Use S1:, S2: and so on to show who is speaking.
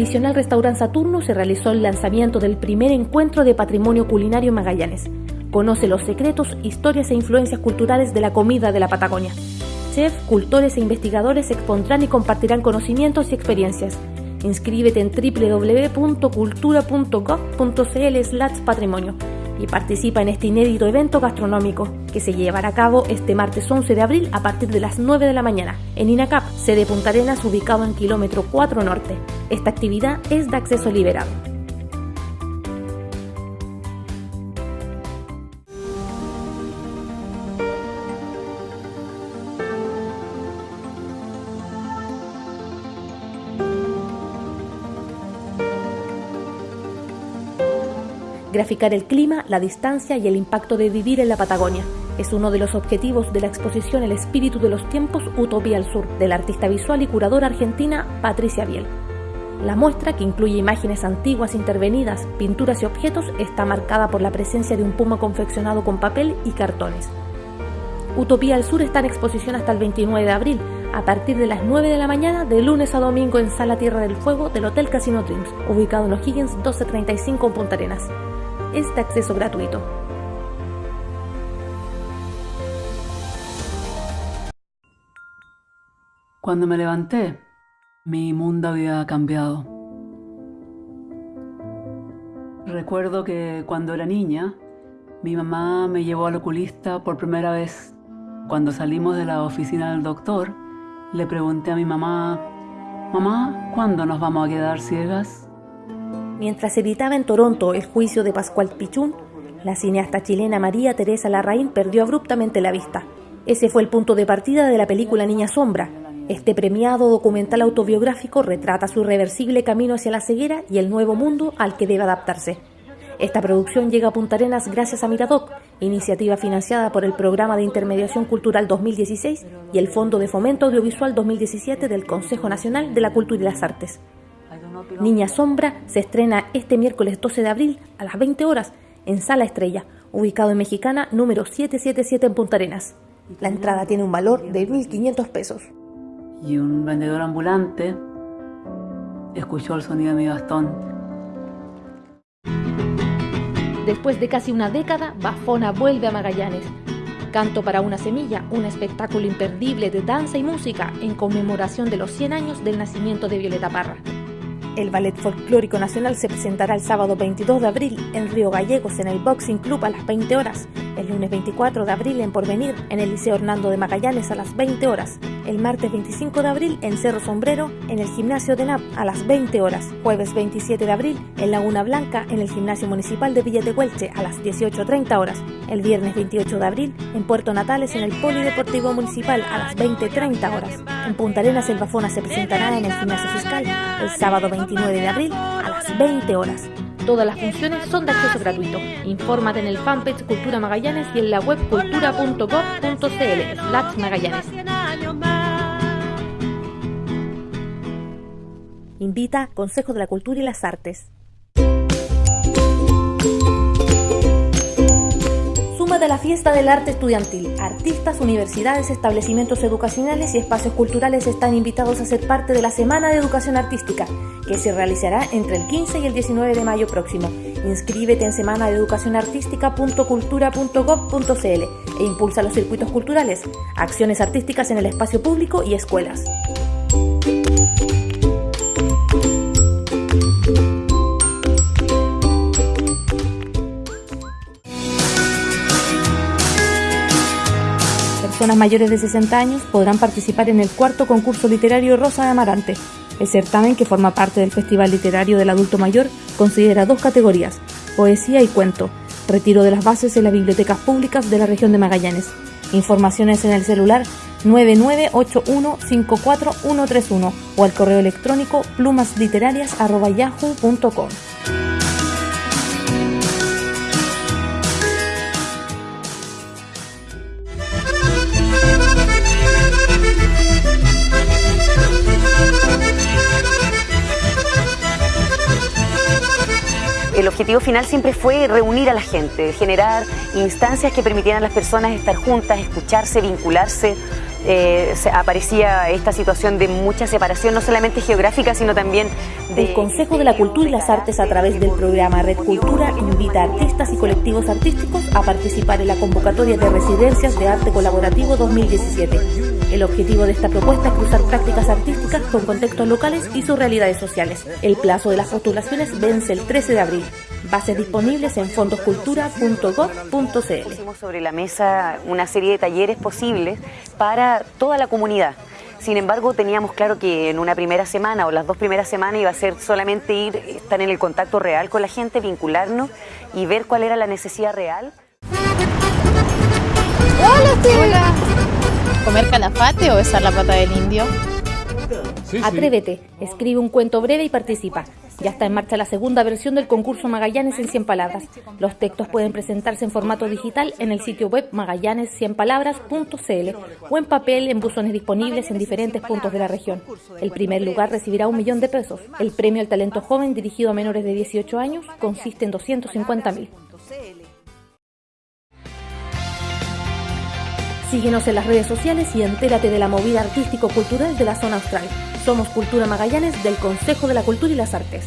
S1: tradicional restaurante Saturno se realizó el lanzamiento del primer encuentro de patrimonio culinario Magallanes. Conoce los secretos, historias e influencias culturales de la comida de la Patagonia. Chefs, cultores e investigadores expondrán y compartirán conocimientos y experiencias. Inscríbete en www.cultura.gov.cl patrimonio y participa en este inédito evento gastronómico que se llevará a cabo este martes 11 de abril a partir de las 9 de la mañana en INACAP, sede Punta Arenas ubicado en kilómetro 4 norte. Esta actividad es de acceso liberado. Graficar el clima, la distancia y el impacto de vivir en la Patagonia es uno de los objetivos de la exposición El espíritu de los tiempos Utopía al Sur, de la artista visual y curadora argentina Patricia Biel. La muestra, que incluye imágenes antiguas intervenidas, pinturas y objetos, está marcada por la presencia de un puma confeccionado con papel y cartones. Utopía al Sur está en exposición hasta el 29 de abril, a partir de las 9 de la mañana, de lunes a domingo en Sala Tierra del Fuego del Hotel Casino Dreams, ubicado en O'Higgins 1235 en Punta Arenas es de acceso gratuito.
S2: Cuando me levanté, mi mundo había cambiado. Recuerdo que cuando era niña, mi mamá me llevó al oculista por primera vez. Cuando salimos de la oficina del doctor, le pregunté a mi mamá, Mamá, ¿cuándo nos vamos a quedar ciegas?
S1: Mientras editaba en Toronto el juicio de Pascual Pichún, la cineasta chilena María Teresa Larraín perdió abruptamente la vista. Ese fue el punto de partida de la película Niña Sombra. Este premiado documental autobiográfico retrata su irreversible camino hacia la ceguera y el nuevo mundo al que debe adaptarse. Esta producción llega a Punta Arenas gracias a Miradoc, iniciativa financiada por el Programa de Intermediación Cultural 2016 y el Fondo de Fomento Audiovisual 2017 del Consejo Nacional de la Cultura y las Artes. Niña Sombra se estrena este miércoles 12 de abril a las 20 horas en Sala Estrella, ubicado en Mexicana número 777 en Punta Arenas. La entrada tiene un valor de 1.500 pesos.
S2: Y un vendedor ambulante escuchó el sonido de mi bastón.
S1: Después de casi una década, Bafona vuelve a Magallanes. Canto para una semilla, un espectáculo imperdible de danza y música en conmemoración de los 100 años del nacimiento de Violeta Parra. El Ballet Folclórico Nacional se presentará el sábado 22 de abril en Río Gallegos en el Boxing Club a las 20 horas, el lunes 24 de abril en Porvenir en el Liceo Hernando de Magallanes a las 20 horas, el martes 25 de abril en Cerro Sombrero en el Gimnasio de NAP a las 20 horas, jueves 27 de abril en Laguna Blanca en el Gimnasio Municipal de Villa de Huelche a las 18.30 horas, el viernes 28 de abril en Puerto Natales en el Polideportivo Municipal a las 20.30 horas. En Punta Arenas el Bafona se presentará en el Gimnasio Fiscal el sábado 29 de abril a las 20 horas. Todas las funciones son de acceso gratuito. Infórmate en el fanpage Cultura Magallanes y en la web cultura.gov.cl Magallanes. Invita Consejo de la Cultura y las Artes. A la fiesta del arte estudiantil. Artistas, universidades, establecimientos educacionales y espacios culturales están invitados a ser parte de la Semana de Educación Artística, que se realizará entre el 15 y el 19 de mayo próximo. Inscríbete en semana de educación artística.cultura.gov.cl e impulsa los circuitos culturales, acciones artísticas en el espacio público y escuelas. Personas mayores de 60 años podrán participar en el cuarto concurso literario Rosa de Amarante. El certamen, que forma parte del Festival Literario del Adulto Mayor, considera dos categorías, poesía y cuento, retiro de las bases en las bibliotecas públicas de la región de Magallanes. Informaciones en el celular 998154131 o al correo electrónico plumasliterarias.yahoo.com.
S3: el objetivo final siempre fue reunir a la gente, generar instancias que permitieran a las personas estar juntas, escucharse, vincularse, eh, aparecía esta situación de mucha separación, no solamente geográfica, sino también
S1: de... El Consejo de la Cultura y las Artes, a través del programa Red Cultura, invita a artistas y colectivos artísticos a participar en la convocatoria de residencias de arte colaborativo 2017. El objetivo de esta propuesta es cruzar prácticas artísticas con contextos locales y sus realidades sociales. El plazo de las postulaciones vence el 13 de abril. Bases disponibles en fondoscultura.gov.cl.
S3: Pusimos sobre la mesa una serie de talleres posibles para toda la comunidad. Sin embargo, teníamos claro que en una primera semana o las dos primeras semanas iba a ser solamente ir, estar en el contacto real con la gente, vincularnos y ver cuál era la necesidad real.
S4: Hola, ¿Comer calafate o besar la pata del indio?
S1: Atrévete, escribe un cuento breve y participa. Ya está en marcha la segunda versión del concurso Magallanes en 100 palabras. Los textos pueden presentarse en formato digital en el sitio web magallanes100palabras.cl o en papel en buzones disponibles en diferentes puntos de la región. El primer lugar recibirá un millón de pesos. El premio al talento joven dirigido a menores de 18 años consiste en 250 mil. Síguenos en las redes sociales y entérate de la movida artístico-cultural de la zona austral. Somos Cultura Magallanes del Consejo de la Cultura y las Artes.